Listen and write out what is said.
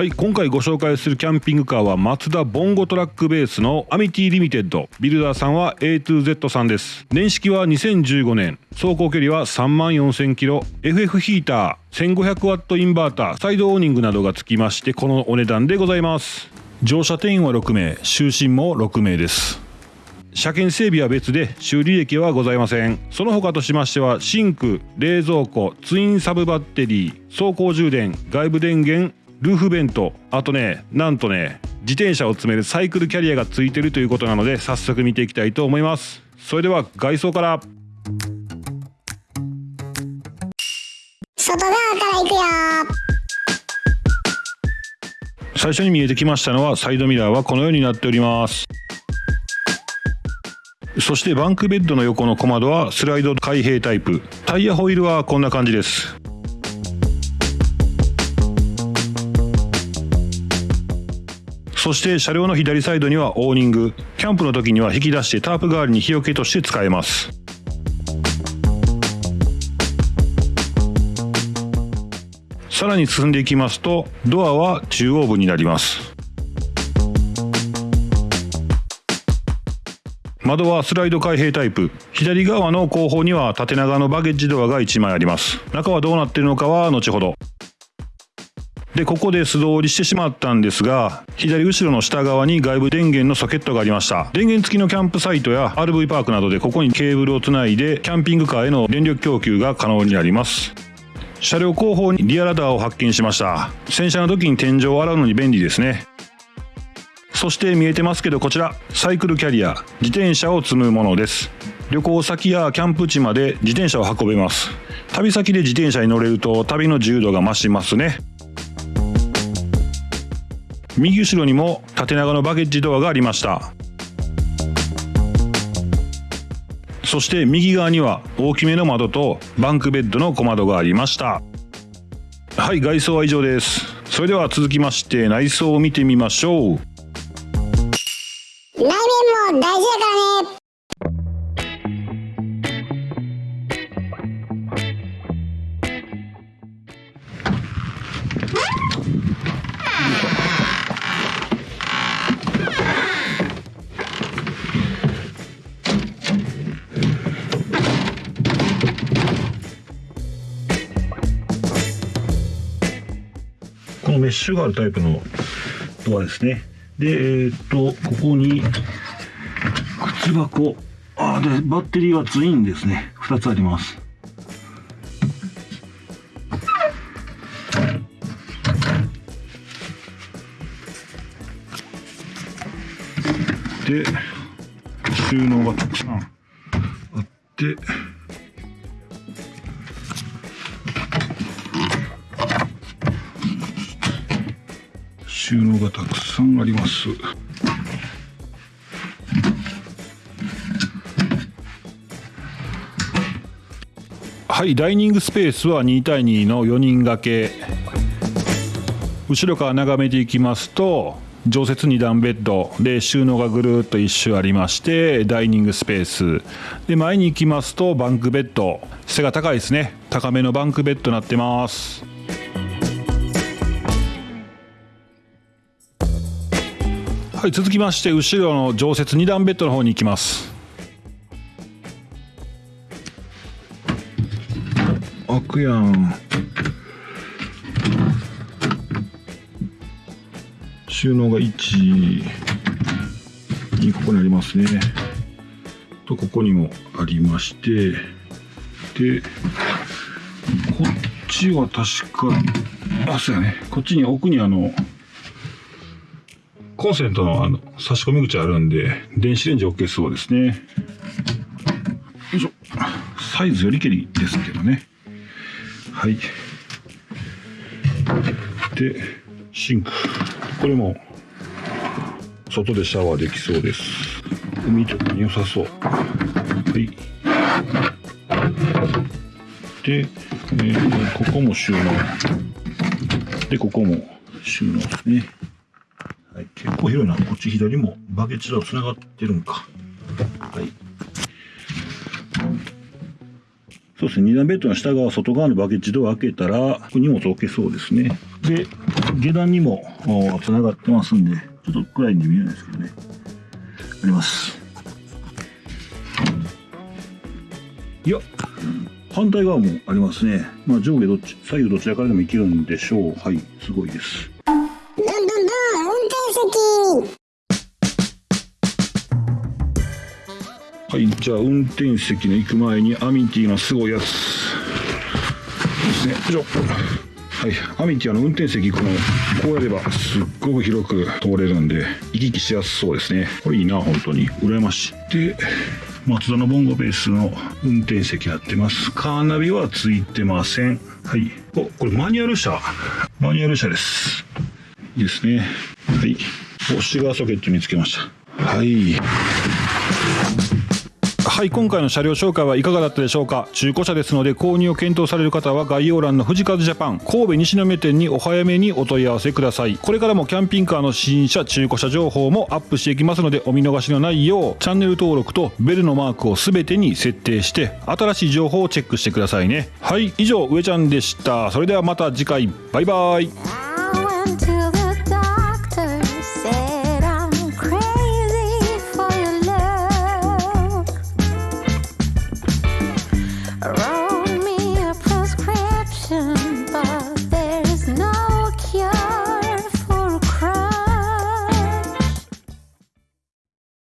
はい今回ご紹介するキャンピングカーはマツダボンゴトラックベースのアミティリミテッド。ビルダーさんは A2Z さんです。年式は2015年走行距離は3万4000キロ。FF ヒーター 1500W インバーター。サイドオーニングなどがつきましてこのお値段でございます。乗車定員は6名。就寝も6名です。車検整備は別で修理歴はございません。その他としましてはシンク冷蔵庫ツインサブバッテリー走行充電外部電源ルーフベント。あとねなんとね自転車を積めるサイクルキャリアがついてるということなので早速見ていきたいと思います。それでは外装から。外側から行くよ。最初に見えてきましたのはサイドミラーはこのようになっております。そしてバンクベッドの横の小窓はスライド開閉タイプ。タイヤホイールはこんな感じですそして車両の左サイドにはオーニング。キャンプの時には引き出してタープ代わりに日よけとして使えます。さらに進んでいきますとドアは中央部になります。窓はスライド開閉タイプ。左側の後方には縦長のバゲッジドアが1枚あります。中はどうなっているのかは後ほど。でここで素通りしてしまったんですが左後ろの下側に外部電源のソケットがありました。電源付きのキャンプサイトや RV パークなどでここにケーブルをつないでキャンピングカーへの電力供給が可能になります。車両後方にリアラダーを発見しました。洗車の時に天井を洗うのに便利ですね。そして見えてますけどこちらサイクルキャリア自転車を積むものです。旅行先やキャンプ地まで自転車を運べます。旅先で自転車に乗れると旅の自由度が増しますね。右後ろにも縦長のバゲッジドアがありました。そして右側には大きめの窓とバンクベッドの小窓がありました。はい外装は以上です。それでは続きまして内装を見てみましょう。内面も大事だからね。このメッシュがあるタイプのドアですね。でえーっとここに靴箱。あーでバッテリーはツインですね。2つあります。で収納がたくさんあって。収納がたくさんあります。はいダイニングスペースは2対2の4人掛け。後ろから眺めていきますと常設2段ベッド。で収納がぐるっと一周ありましてダイニングスペース。で前に行きますとバンクベッド。背が高いですね。高めのバンクベッドになってます。はい続きまして後ろの常設2段ベッドの方に行きます。開くやん。収納が1にここにありますね。とここにもありまして。でこっちは確かあそうやね。こっちに奥にあのコンセントのあの差し込み口あるんで、電子レンジ OK そうですね。よいしょ。サイズよりけりですけどね。はい。で、シンク。これも、外でシャワーできそうです。海とかに良さそう。はい。で、えーここも収納。で、ここも収納ですね。はい、結構広いな。こっち左もバケツと繋がってるんか。はい。そうですね。二段ベッドの下側、外側のバケツドア開けたら、ここ荷物置けそうですね。で、下段にもつながってますんでちょっと暗いんで見えないですけどねありますいや反対側もありますねまあ上下どっち左右どちらからでもいけるんでしょうはいすごいですはいじゃあ運転席の行く前にアミティのすごいやつ。ですねよいしょはい、アミティアの運転席このこうやればすっごく広く通れるんで行き来しやすそうですね。これいいな本当に。羨ましい。でマツダのボンゴベースの運転席やってます。カーナビはついてません。はい。おこれマニュアル車。マニュアル車です。いいですね。はい。おシガーソケットにつけました。はいはい今回の車両紹介はいかがだったでしょうか？中古車ですので購入を検討される方は概要欄の富士和ジャパン神戸西宮店にお早めにお問い合わせください。これからもキャンピングカーの新車中古車情報もアップしていきますのでお見逃しのないようチャンネル登録とベルのマークを全てに設定して新しい情報をチェックしてくださいね。はい以上上ちゃんでした。それではまた次回。バイバイ。around.